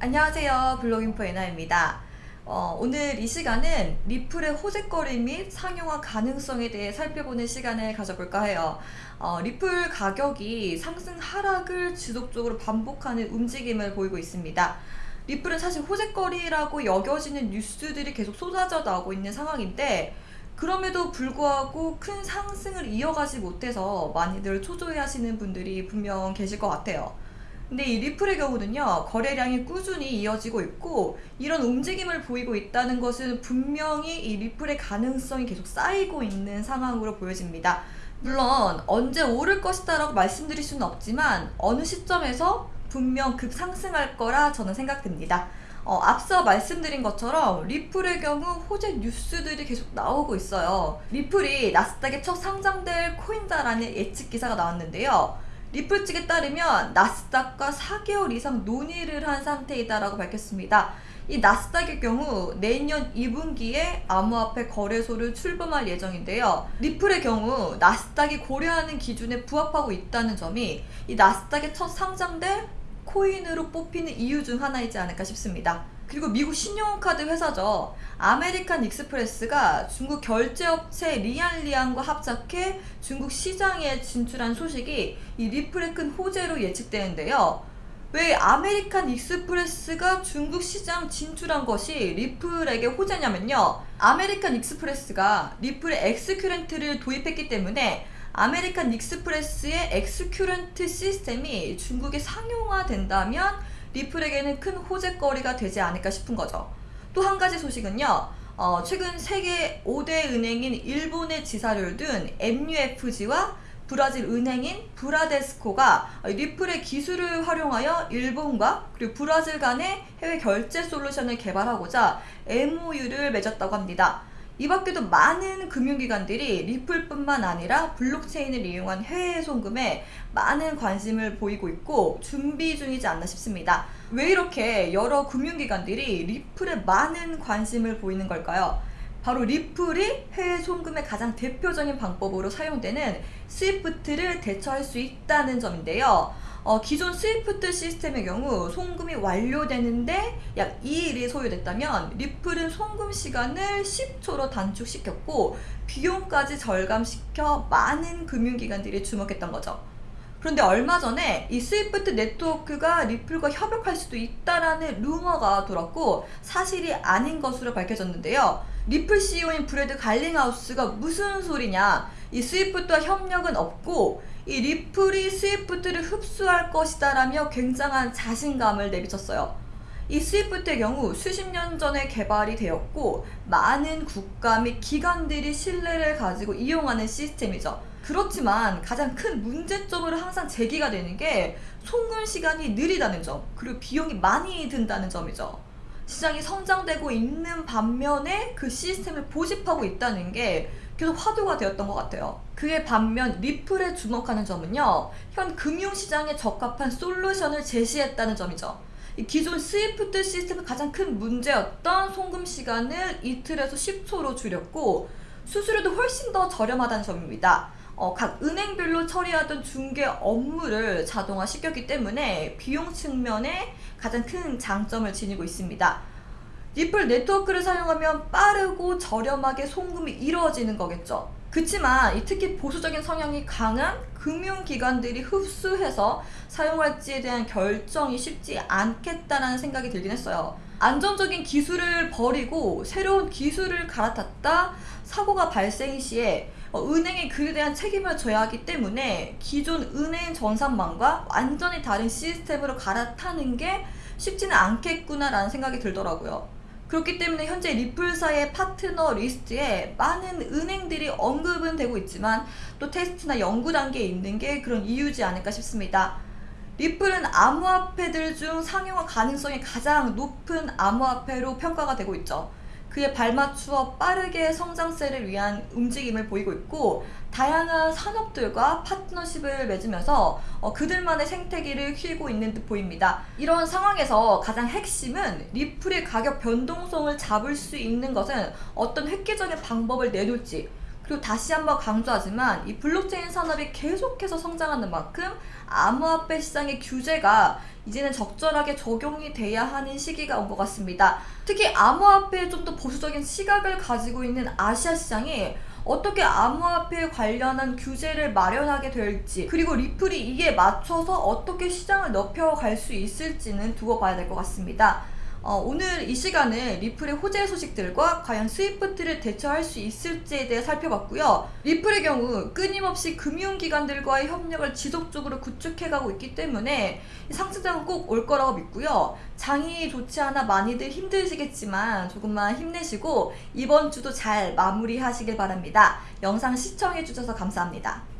안녕하세요. 블로깅포 에나입니다. 어, 오늘 이 시간은 리플의 호재거리 및 상용화 가능성에 대해 살펴보는 시간을 가져볼까 해요. 어, 리플 가격이 상승 하락을 지속적으로 반복하는 움직임을 보이고 있습니다. 리플은 사실 호재거리라고 여겨지는 뉴스들이 계속 쏟아져 나오고 있는 상황인데 그럼에도 불구하고 큰 상승을 이어가지 못해서 많이들 초조해 하시는 분들이 분명 계실 것 같아요 근데 이 리플의 경우는요 거래량이 꾸준히 이어지고 있고 이런 움직임을 보이고 있다는 것은 분명히 이 리플의 가능성이 계속 쌓이고 있는 상황으로 보여집니다. 물론 언제 오를 것이다 라고 말씀드릴 수는 없지만 어느 시점에서 분명 급상승할 거라 저는 생각됩니다. 어, 앞서 말씀드린 것처럼 리플의 경우 호재 뉴스들이 계속 나오고 있어요. 리플이 나스닥에 첫 상장될 코인다라는 예측 기사가 나왔는데요 리플 측에 따르면 나스닥과 4개월 이상 논의를 한 상태이다라고 밝혔습니다. 이 나스닥의 경우 내년 2분기에 암호화폐 거래소를 출범할 예정인데요. 리플의 경우 나스닥이 고려하는 기준에 부합하고 있다는 점이 이 나스닥에 첫 상장될 코인으로 뽑히는 이유 중 하나이지 않을까 싶습니다. 그리고 미국 신용카드 회사죠. 아메리칸 익스프레스가 중국 결제업체 리안리안과 합작해 중국 시장에 진출한 소식이 이 리플의 큰 호재로 예측되는데요. 왜 아메리칸 익스프레스가 중국 시장 진출한 것이 리플에게 호재냐면요. 아메리칸 익스프레스가 리플의 xCurrent를 도입했기 때문에 아메리칸 익스프레스의 xCurrent 시스템이 중국에 상용화된다면 리플에게는 큰 호재거리가 되지 않을까 싶은 거죠. 또 한 가지 소식은요. 어, 최근 세계 5대 은행인 일본의 지사를 둔 MUFG와 브라질 은행인 브라데스코가 리플의 기술을 활용하여 일본과 그리고 브라질 간의 해외 결제 솔루션을 개발하고자 MOU를 맺었다고 합니다. 이 밖에도 많은 금융기관들이 리플뿐만 아니라 블록체인을 이용한 해외 송금에 많은 관심을 보이고 있고 준비 중이지 않나 싶습니다. 왜 이렇게 여러 금융기관들이 리플에 많은 관심을 보이는 걸까요? 바로 리플이 해외 송금의 가장 대표적인 방법으로 사용되는 스위프트를 대체할 수 있다는 점인데요. 어, 기존 스위프트 시스템의 경우 송금이 완료되는데 약 2일이 소요됐다면 리플은 송금 시간을 10초로 단축시켰고 비용까지 절감시켜 많은 금융기관들이 주목했던 거죠. 그런데 얼마 전에 이 스위프트 네트워크가 리플과 협력할 수도 있다라는 루머가 돌았고 사실이 아닌 것으로 밝혀졌는데요. 리플 CEO인 브래드 갈링하우스가 무슨 소리냐 이 스위프트와 협력은 없고 이 리플이 스위프트를 흡수할 것이다 라며 굉장한 자신감을 내비쳤어요. 이 스위프트의 경우 수십 년 전에 개발이 되었고 많은 국가 및 기관들이 신뢰를 가지고 이용하는 시스템이죠. 그렇지만 가장 큰 문제점으로 항상 제기가 되는 게 송금 시간이 느리다는 점 그리고 비용이 많이 든다는 점이죠. 시장이 성장되고 있는 반면에 그 시스템을 고집하고 있다는 게 계속 화두가 되었던 것 같아요. 그에 반면 리플에 주목하는 점은요. 현 금융시장에 적합한 솔루션을 제시했다는 점이죠. 기존 스위프트 시스템의 가장 큰 문제였던 송금 시간을 이틀에서 10초로 줄였고 수수료도 훨씬 더 저렴하다는 점입니다. 어, 각 은행별로 처리하던 중개 업무를 자동화 시켰기 때문에 비용 측면에 가장 큰 장점을 지니고 있습니다. 리플 네트워크를 사용하면 빠르고 저렴하게 송금이 이루어지는 거겠죠. 그치만 특히 보수적인 성향이 강한 금융기관들이 흡수해서 사용할지에 대한 결정이 쉽지 않겠다는 생각이 들긴 했어요. 안정적인 기술을 버리고 새로운 기술을 갈아탔다 사고가 발생 시에 어, 은행이 그에 대한 책임을 져야 하기 때문에 기존 은행 전산망과 완전히 다른 시스템으로 갈아타는 게 쉽지는 않겠구나라는 생각이 들더라고요. 그렇기 때문에 현재 리플사의 파트너 리스트에 많은 은행들이 언급은 되고 있지만 또 테스트나 연구 단계에 있는 게 그런 이유지 않을까 싶습니다. 리플은 암호화폐들 중 상용화 가능성이 가장 높은 암호화폐로 평가가 되고 있죠. 그에 발맞추어 빠르게 성장세를 위한 움직임을 보이고 있고 다양한 산업들과 파트너십을 맺으면서 어, 그들만의 생태계를 키우고 있는 듯 보입니다. 이런 상황에서 가장 핵심은 리플의 가격 변동성을 잡을 수 있는 것은 어떤 획기적인 방법을 내놓을지 그리고 다시 한번 강조하지만 이 블록체인 산업이 계속해서 성장하는 만큼 암호화폐 시장의 규제가 이제는 적절하게 적용이 돼야 하는 시기가 온 것 같습니다. 특히 암호화폐에 좀 더 보수적인 시각을 가지고 있는 아시아 시장이 어떻게 암호화폐 관련한 규제를 마련하게 될지 그리고 리플이 이에 맞춰서 어떻게 시장을 넓혀갈 수 있을지는 두고 봐야 될 것 같습니다. 어, 오늘 이 시간은 리플의 호재 소식들과 과연 스위프트를 대체할 수 있을지에 대해 살펴봤고요. 리플의 경우 끊임없이 금융기관들과의 협력을 지속적으로 구축해가고 있기 때문에 이 상승장은 꼭 올 거라고 믿고요. 장이 좋지 않아 많이들 힘드시겠지만 조금만 힘내시고 이번 주도 잘 마무리하시길 바랍니다. 영상 시청해주셔서 감사합니다.